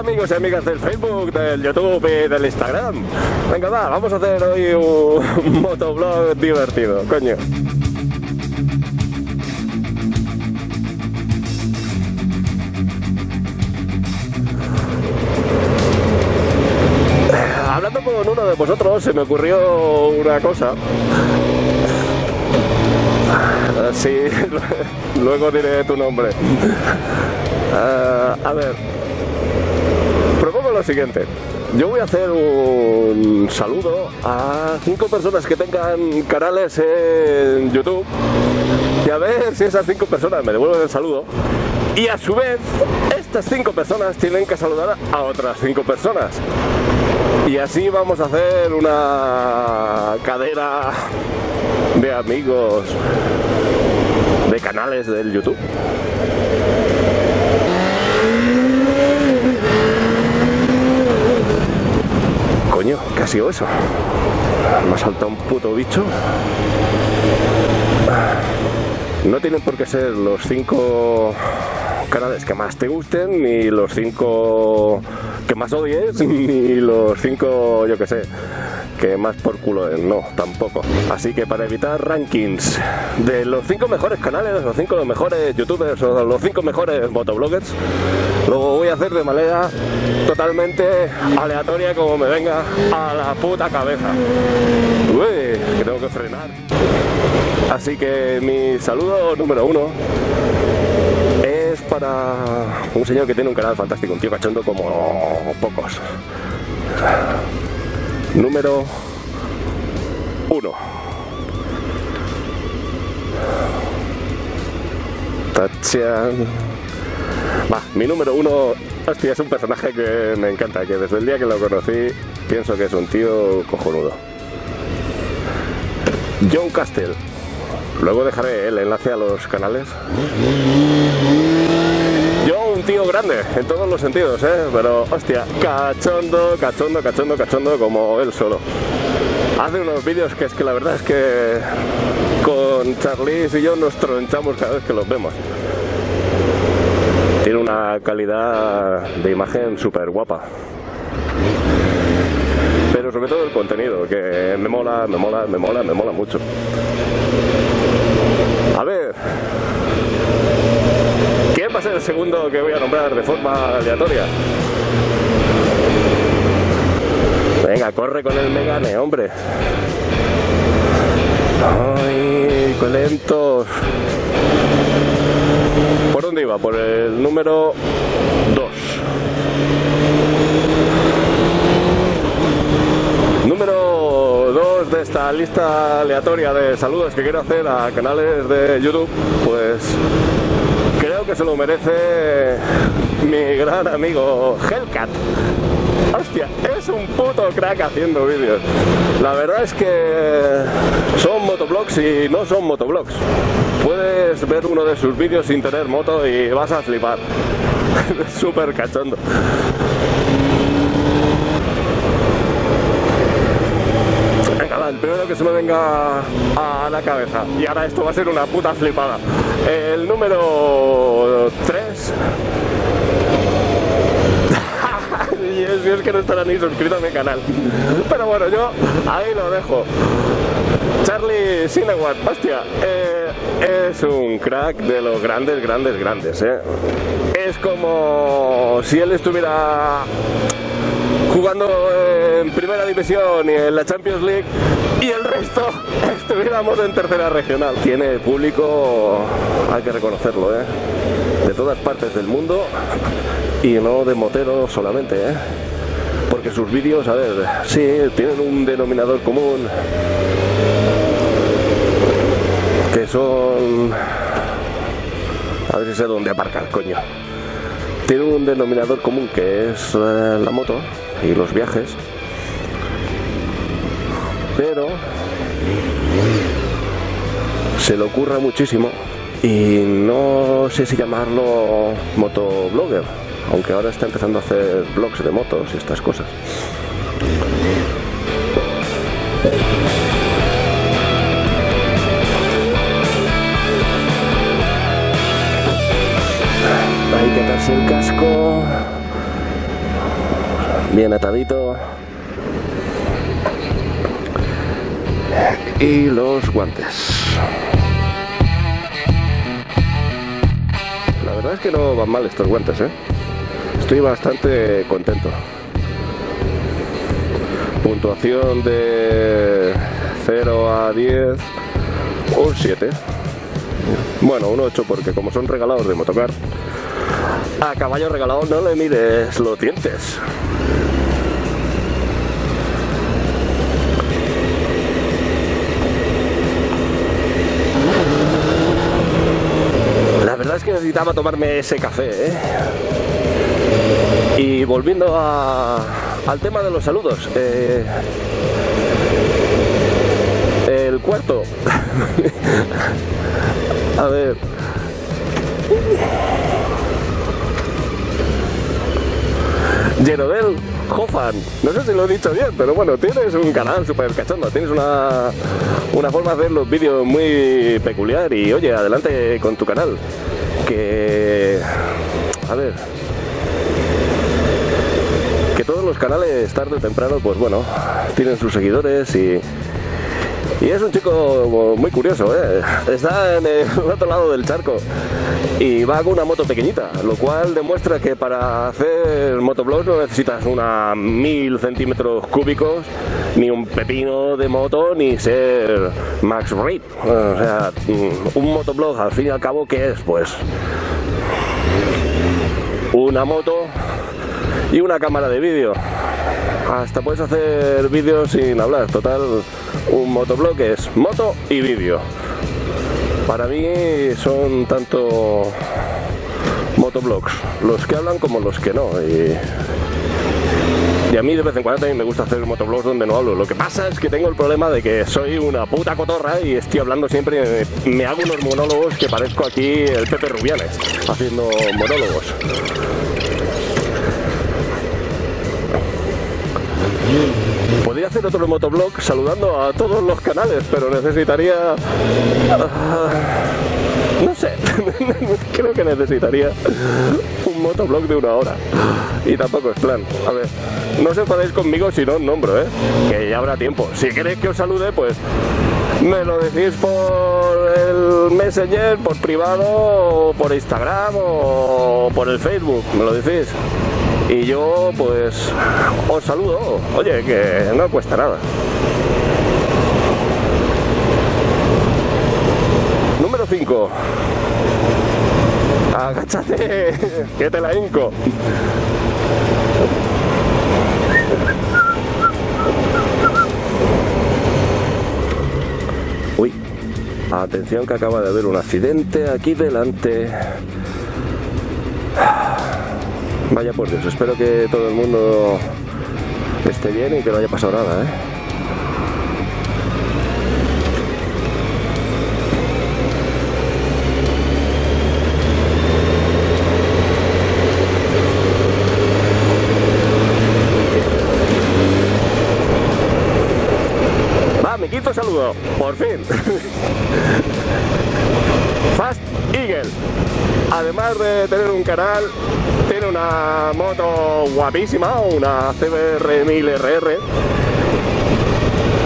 amigos y amigas del Facebook, del YouTube y del Instagram. Venga, va, vamos a hacer hoy un motoblog divertido, coño. Hablando con uno de vosotros, se me ocurrió una cosa. Sí, luego diré tu nombre. Ah, a ver, siguiente. Yo voy a hacer un saludo a cinco personas que tengan canales en YouTube y a ver si esas cinco personas me devuelven el saludo. Y a su vez, estas cinco personas tienen que saludar a otras cinco personas. Y así vamos a hacer una cadera de amigos de canales del YouTube. ¿Qué ha sido eso? Me ha saltado un puto bicho. No tienen por qué ser los cinco canales que más te gusten, ni los cinco que más odies, ni los cinco, yo que sé, que más por culo es, no, tampoco. Así que para evitar rankings de los 5 mejores canales, los 5 mejores youtubers o los 5 mejores motobloggers, lo voy a hacer de manera totalmente aleatoria como me venga a la puta cabeza. Uy, que tengo que frenar. Así que mi saludo número uno es para un señor que tiene un canal fantástico, un tío cachondo como pocos número 1. Tachan. Mi número uno, hostia, es un personaje que me encanta, que desde el día que lo conocí pienso que es un tío cojonudo. John Castell. Luego dejaré el enlace a los canales. Yo un tío grande, en todos los sentidos, ¿eh? Pero, hostia, cachondo, cachondo, cachondo, cachondo, como él solo. Hace unos vídeos que es que la verdad es que con Charlize y yo nos tronchamos cada vez que los vemos. Una calidad de imagen súper guapa. Pero sobre todo el contenido, que me mola, me mola, me mola, me mola mucho. A ver, ¿quién va a ser el segundo que voy a nombrar de forma aleatoria? Venga, corre con el Megane, hombre. Ay, qué lentos. ¿Por dónde iba? Por el número 2. Número 2 de esta lista aleatoria de saludos que quiero hacer a canales de YouTube, pues creo que se lo merece mi gran amigo Hellcat. Hostia, es un puto crack haciendo vídeos. La verdad es que son motoblogs y no son motoblogs. Ver uno de sus vídeos sin tener moto y vas a flipar. Súper cachondo. Venga, va, el primero que se me venga a la cabeza. Y ahora esto va a ser una puta flipada. El número 3 y es, y es que no estará ni suscrito a mi canal. Pero bueno, yo ahí lo dejo. Charlie Sinewat, hostia, eh, es un crack de los grandes, grandes, grandes. Eh. Es como si él estuviera jugando en primera división y en la Champions League y el resto estuviéramos en tercera regional. Tiene público, hay que reconocerlo, ¿eh? de todas partes del mundo y no de motero solamente, ¿eh? porque sus vídeos, a ver, sí, tienen un denominador común son... A ver si sé dónde aparcar, coño. Tiene un denominador común que es eh, la moto y los viajes, pero se le ocurra muchísimo y no sé si llamarlo motoblogger, aunque ahora está empezando a hacer blogs de motos y estas cosas. Hay que darse el casco. bien atadito. Y los guantes. La verdad es que no van mal estos guantes, ¿eh? Estoy bastante contento. Puntuación de 0 a 10, un 7. Bueno, un 8 porque como son regalados de motocar, a caballo regalado no le mires los dientes. La verdad es que necesitaba tomarme ese café, ¿eh? Y volviendo al tema de los saludos, eh, el cuarto. A ver. Yerodel Hofan, no sé si lo he dicho bien, pero bueno, tienes un canal súper cachondo, tienes una, una forma de hacer los vídeos muy peculiar y oye, adelante con tu canal. Que... A ver... Que todos los canales tarde o temprano, pues bueno, tienen sus seguidores y y es un chico muy curioso, ¿eh? está en el otro lado del charco y va con una moto pequeñita, lo cual demuestra que para hacer motoblogs no necesitas una mil centímetros cúbicos, ni un pepino de moto, ni ser Max Reed. O sea, un motoblog al fin y al cabo, ¿qué es? Pues una moto y una cámara de vídeo. Hasta puedes hacer vídeos sin hablar, total un motoblog es moto y vídeo. Para mí son tanto motoblogs, los que hablan como los que no. Y, a mí de vez en cuando también me gusta hacer motoblogs donde no hablo. Lo que pasa es que tengo el problema de que soy una puta cotorra y estoy hablando siempre, me, hago unos monólogos que parezco aquí el Pepe Rubianes, haciendo monólogos. Podría hacer otro motoblog saludando a todos los canales, pero necesitaría... Ah, no sé, creo que necesitaría un motoblog de una hora. Y tampoco es plan. A ver, no se enfadéis conmigo si no os nombro, ¿eh? Que ya habrá tiempo. Si queréis que os salude, pues me lo decís por el Messenger, por privado, por Instagram o por el Facebook. Me lo decís y yo pues os saludo. Oye, que no cuesta nada. Número 5. Agáchate, que te la hinco. Uy, atención que acaba de haber un accidente aquí delante. Vaya por Dios, espero que todo el mundo esté bien y que no haya pasado nada, ¿eh? Va, mi quinto saludo, por fin. Fast Eagle. Además de tener un canal, tiene una moto guapísima, una CBR 1000RR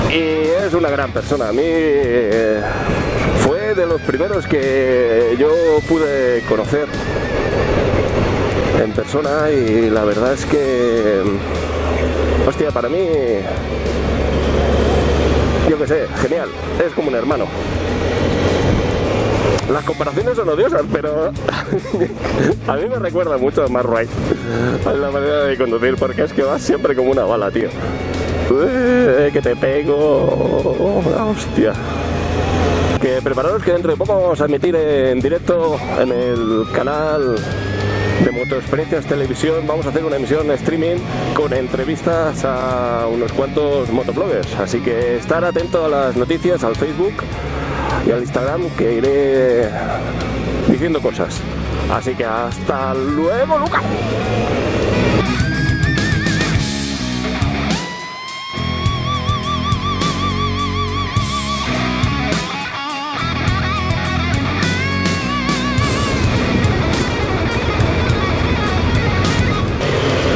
y es una gran persona. A mí eh, fue de los primeros que yo pude conocer en persona y la verdad es que, hostia, para mí, yo qué sé, genial, es como un hermano. Las comparaciones son odiosas, pero a mí me recuerda mucho a Mark Wright la manera de conducir, porque es que vas siempre como una bala, tío. que te pego. Hostia. Que prepararos que dentro de poco vamos a emitir en directo en el canal de Motoexperiencias Televisión. Vamos a hacer una emisión streaming con entrevistas a unos cuantos motobloggers. Así que estar atento a las noticias, al Facebook y al Instagram que iré diciendo cosas. Así que hasta luego, Lucas.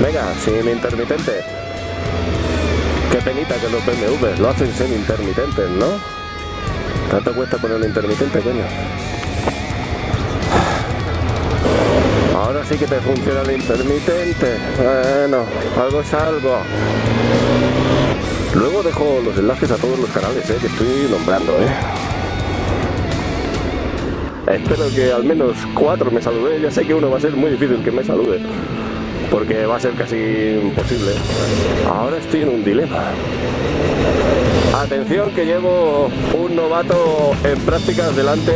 Venga, sin intermitente. Qué penita que los BMW lo hacen sin intermitentes, ¿no? ¿Tanto cuesta poner un intermitente, coño? Ahora sí que te funciona el intermitente. Bueno, algo es algo. Luego dejo los enlaces a todos los canales eh, que estoy nombrando. Eh. Espero que al menos cuatro me saluden. Ya sé que uno va a ser muy difícil que me salude. Porque va a ser casi imposible. Ahora estoy en un dilema. Atención que llevo un novato en prácticas delante.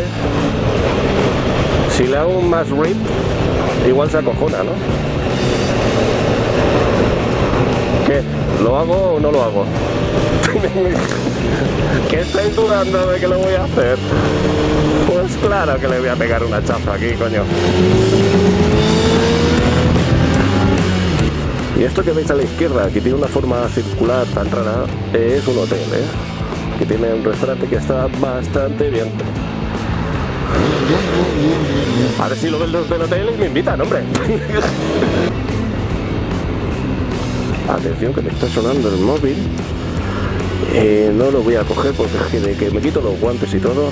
Si le hago un más rip, igual se acojona, ¿no? ¿Qué? ¿Lo hago o no lo hago? ¿Qué estáis dudando de que lo voy a hacer? Pues claro que le voy a pegar una chafa aquí, coño. Y esto que veis a la izquierda, que tiene una forma circular tan rara, es un hotel, ¿eh? Que tiene un restaurante que está bastante bien. A ver si lo ven los del hotel y me invitan, hombre. Atención que me está sonando el móvil. Eh, no lo voy a coger porque de que me quito los guantes y todo.